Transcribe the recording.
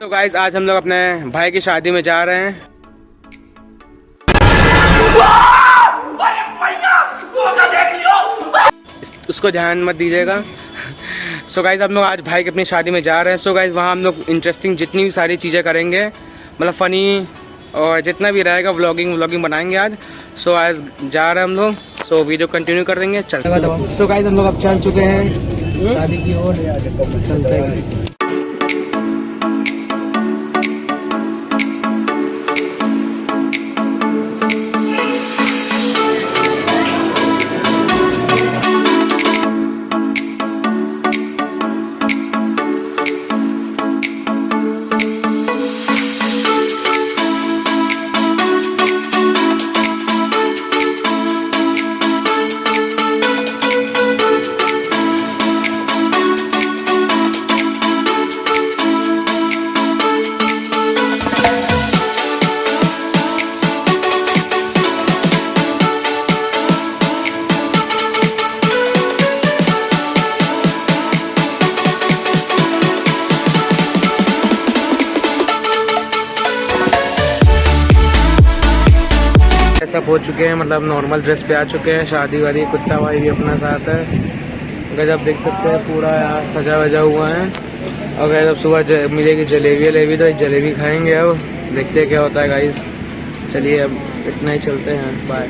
तो गाइज़ आज हम लोग अपने भाई की शादी में जा रहे हैं। उसको ध्यान मत दीजिएगा। सो गाइज़ हम लोग आज भाई की अपनी शादी में जा रहे हैं। सो गाइज़ वहाँ हम लोग इंटरेस्टिंग जितनी भी सारी चीज़ें करेंगे मतलब फ़नी और जितना भी रहेगा व्लॉगिंग व्लॉगिंग बनाएँगे आज। सो आज जा रहे हैं हम लोग। सो वीडियो कंटिन्यू कर देंगे। चल। सो गाइज़ हम लोग अब चल चुके हैं। शादी की ओर। चलते हैं सब हो चुके हैं मतलब नॉर्मल ड्रेस पे आ चुके हैं शादी वाली कुत्ता वाई भी अपना साथ है। गजब देख सकते हैं पूरा यहाँ सजा वजा हुआ है। और अब सुबह ज, मिलेगी जलेबी वलेबी तो जलेबी खाएँगे अब। देखते क्या होता है गाइस चलिए अब इतना ही चलते हैं बाय